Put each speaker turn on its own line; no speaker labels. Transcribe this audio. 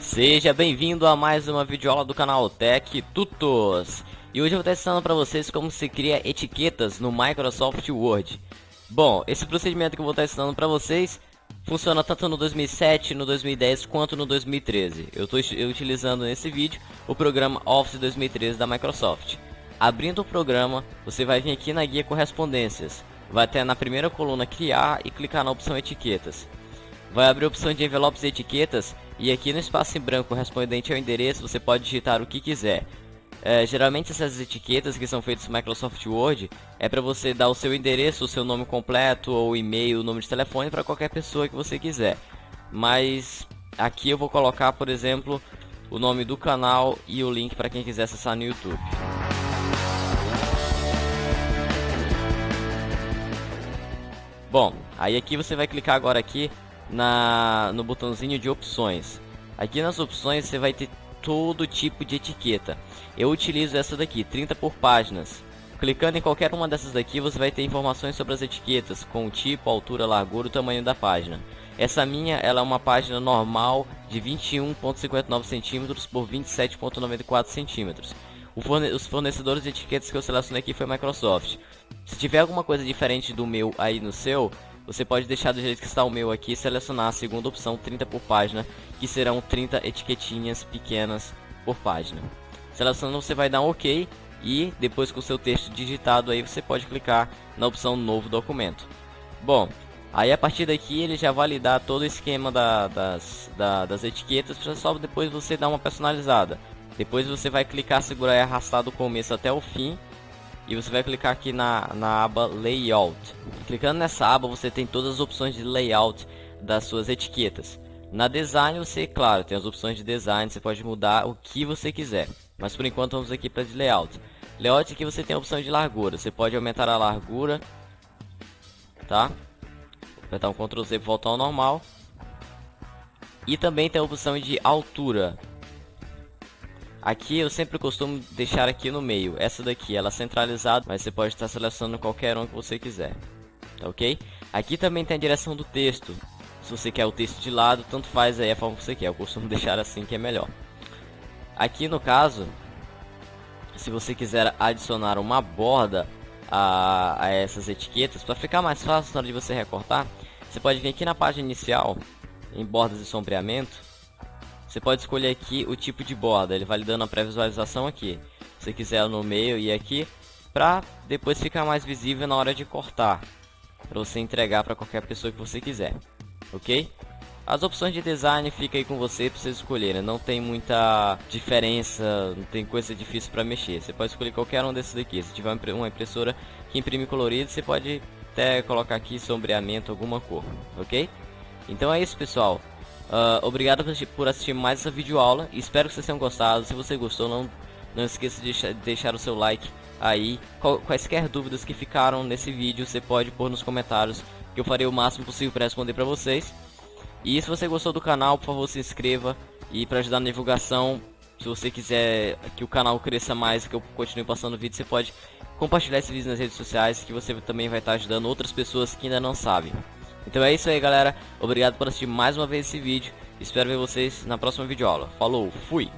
Seja bem-vindo a mais uma videoaula do canal Tech Tutos. E hoje eu vou estar ensinando para vocês como se cria etiquetas no Microsoft Word. Bom, esse procedimento que eu vou estar ensinando para vocês funciona tanto no 2007, no 2010 quanto no 2013. Eu estou utilizando nesse vídeo o programa Office 2013 da Microsoft. Abrindo o programa, você vai vir aqui na guia correspondências. Vai ter na primeira coluna criar e clicar na opção etiquetas. Vai abrir a opção de envelopes e etiquetas e aqui no espaço em branco correspondente ao endereço você pode digitar o que quiser. É, geralmente essas etiquetas que são feitas no Microsoft Word é para você dar o seu endereço, o seu nome completo ou e-mail, o número de telefone para qualquer pessoa que você quiser. Mas aqui eu vou colocar, por exemplo, o nome do canal e o link para quem quiser acessar no YouTube. Bom, aí aqui você vai clicar agora aqui na, no botãozinho de opções. Aqui nas opções você vai ter todo tipo de etiqueta. Eu utilizo essa daqui, 30 por páginas. Clicando em qualquer uma dessas daqui, você vai ter informações sobre as etiquetas, com o tipo, altura, largura e tamanho da página. Essa minha, ela é uma página normal de 21.59 cm por 27.94 cm. Forne os fornecedores de etiquetas que eu selecionei aqui foi Microsoft. Se tiver alguma coisa diferente do meu aí no seu, você pode deixar do jeito que está o meu aqui e selecionar a segunda opção 30 por página, que serão 30 etiquetinhas pequenas por página. Selecionando você vai dar um OK e depois com o seu texto digitado aí você pode clicar na opção novo documento. Bom, aí a partir daqui ele já vai lhe dar todo o esquema da, das, da, das etiquetas, só depois você dar uma personalizada. Depois você vai clicar, segurar e arrastar do começo até o fim. E você vai clicar aqui na, na aba Layout. Clicando nessa aba você tem todas as opções de layout das suas etiquetas. Na design você, claro, tem as opções de design, você pode mudar o que você quiser. Mas por enquanto vamos aqui para de layout. Layout aqui você tem a opção de largura, você pode aumentar a largura, tá? Apertar um Ctrl Z para voltar ao normal. E também tem a opção de altura. Aqui eu sempre costumo deixar aqui no meio. Essa daqui ela é centralizada, mas você pode estar selecionando qualquer um que você quiser. Tá ok? Aqui também tem a direção do texto. Se você quer o texto de lado, tanto faz aí a forma que você quer. Eu costumo deixar assim que é melhor. Aqui no caso, se você quiser adicionar uma borda a, a essas etiquetas, para ficar mais fácil na hora de você recortar, você pode vir aqui na página inicial, em bordas e sombreamento, você pode escolher aqui o tipo de borda, ele vai lhe dando a pré-visualização aqui. Se quiser no meio e aqui, para depois ficar mais visível na hora de cortar, para você entregar para qualquer pessoa que você quiser, ok? As opções de design fica aí com você para vocês escolherem, não tem muita diferença, não tem coisa difícil para mexer. Você pode escolher qualquer um desses aqui. Se tiver uma impressora que imprime colorido, você pode até colocar aqui sombreamento, alguma cor, ok? Então é isso pessoal. Uh, obrigado por assistir mais essa videoaula. Espero que vocês tenham gostado. Se você gostou, não, não esqueça de deixar o seu like aí. Quaisquer dúvidas que ficaram nesse vídeo, você pode pôr nos comentários. Que eu farei o máximo possível para responder para vocês. E se você gostou do canal, por favor se inscreva. E para ajudar na divulgação, se você quiser que o canal cresça mais, que eu continue passando vídeo, você pode compartilhar esse vídeo nas redes sociais. Que você também vai estar ajudando outras pessoas que ainda não sabem. Então é isso aí galera, obrigado por assistir mais uma vez esse vídeo, espero ver vocês na próxima videoaula. Falou, fui!